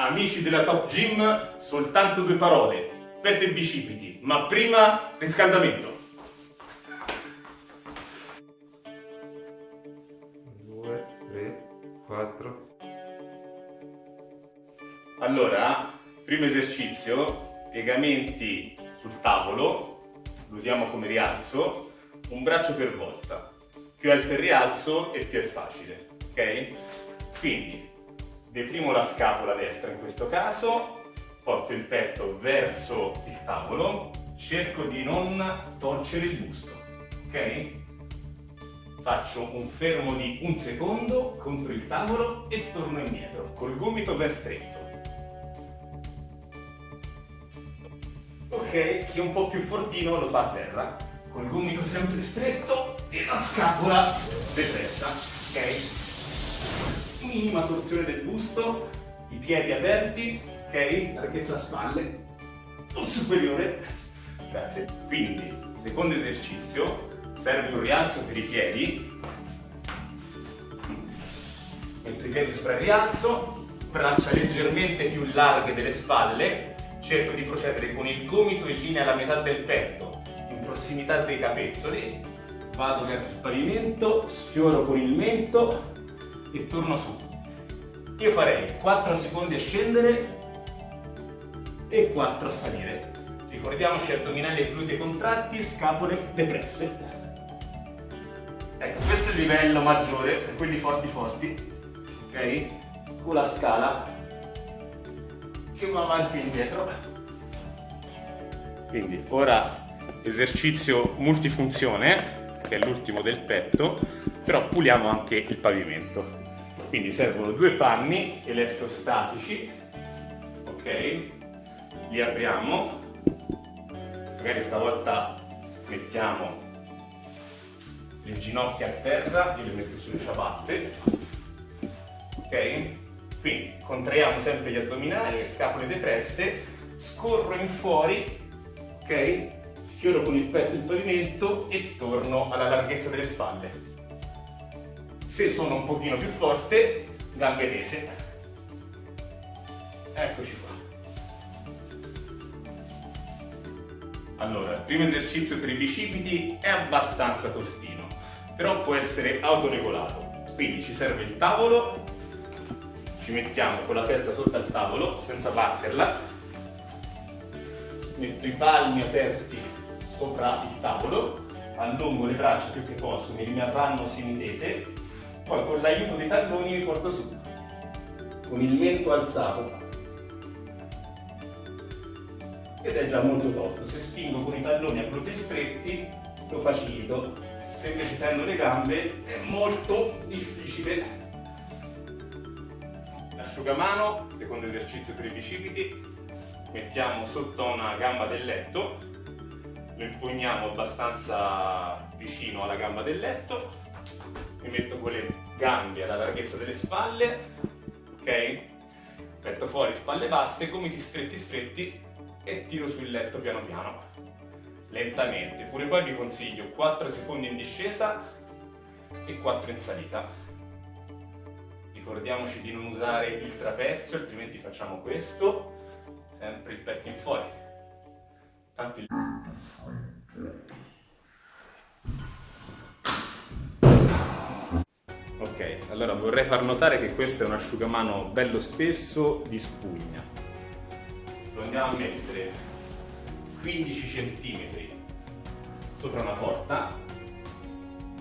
Amici della Top Gym, soltanto due parole, petto e bicipiti, ma prima riscaldamento. Due, tre, quattro. Allora, primo esercizio, piegamenti sul tavolo, lo usiamo come rialzo, un braccio per volta. Più alto il rialzo e più è facile, ok? Quindi deprimo la scapola destra in questo caso, porto il petto verso il tavolo, cerco di non torcere il busto, ok? Faccio un fermo di un secondo contro il tavolo e torno indietro, col gomito ben stretto. Ok, chi è un po' più fortino lo fa a terra, col gomito sempre stretto e la scapola depressa, ok? Minima torsione del busto, i piedi aperti, ok? Larghezza spalle, o superiore. Grazie. Quindi, secondo esercizio, serve un rialzo per i piedi. Metto i piedi sopra il rialzo, braccia leggermente più larghe delle spalle, cerco di procedere con il gomito in linea alla metà del petto, in prossimità dei capezzoli, vado verso il pavimento, sfioro con il mento e torno su. Io farei 4 secondi a scendere e 4 a salire. Ricordiamoci addominali e glutei contratti, scapole depresse. Ecco, questo è il livello maggiore per quelli forti forti, ok? Con la scala che va avanti e indietro. Quindi ora esercizio multifunzione, che è l'ultimo del petto, però puliamo anche il pavimento. Quindi servono due panni elettrostatici, ok? Li apriamo, magari stavolta mettiamo le ginocchia a terra, io le metto sulle ciabatte, ok? Quindi contraiamo sempre gli addominali, scapole depresse, scorro in fuori, ok? Sfioro con il petto il pavimento e torno alla larghezza delle spalle. Se sono un pochino più forte, gambe tese. Eccoci qua. Allora, il primo esercizio per i bicipiti è abbastanza tostino, però può essere autoregolato. Quindi ci serve il tavolo, ci mettiamo con la testa sotto al tavolo, senza batterla, metto i palmi aperti sopra il tavolo, allungo le braccia più che posso, mi rimarranno semitese, poi con l'aiuto dei talloni mi porto su, con il mento alzato. Ed è già molto tosto, se spingo con i talloni a glutei stretti lo facilito, se invece tendo le gambe è molto difficile. Asciugamano, secondo esercizio per i bicipiti, mettiamo sotto una gamba del letto, lo impugniamo abbastanza vicino alla gamba del letto gambe alla larghezza delle spalle, ok? Petto fuori, spalle basse, gomiti stretti stretti e tiro sul letto piano piano, lentamente. Pure qua vi consiglio 4 secondi in discesa e 4 in salita. Ricordiamoci di non usare il trapezio, altrimenti facciamo questo, sempre il petto in fuori. Tanto il... Ok, allora vorrei far notare che questo è un asciugamano bello spesso di spugna. Lo andiamo a mettere 15 cm sopra una porta,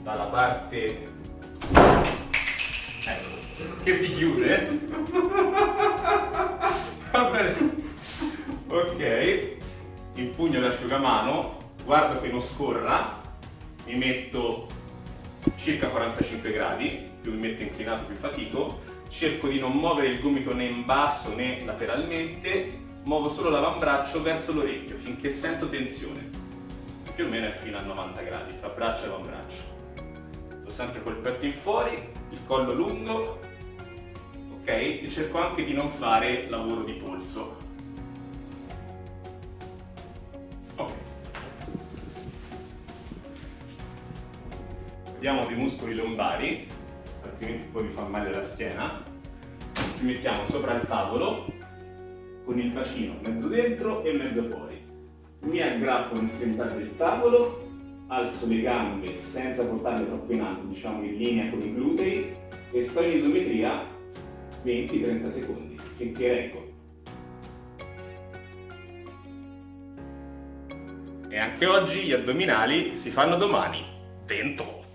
dalla parte ecco, che si chiude. Va bene. Ok, impugno l'asciugamano, guardo che non scorra, mi metto circa 45 gradi, più mi metto inclinato più fatico, cerco di non muovere il gomito né in basso né lateralmente, muovo solo l'avambraccio verso l'orecchio finché sento tensione, più o meno è fino a 90 gradi, fra braccio e avambraccio. Sto sempre col petto in fuori, il collo lungo, ok? E cerco anche di non fare lavoro di polso, Vediamo dei muscoli lombari, altrimenti poi vi fa male la schiena. Ci mettiamo sopra il tavolo, con il bacino mezzo dentro e mezzo fuori. Mi aggrappo all'estremità del tavolo, alzo le gambe senza portarle troppo in alto, diciamo in linea con i glutei e sto in isometria 20-30 secondi finché reggo. E anche oggi gli addominali si fanno domani. Dentro!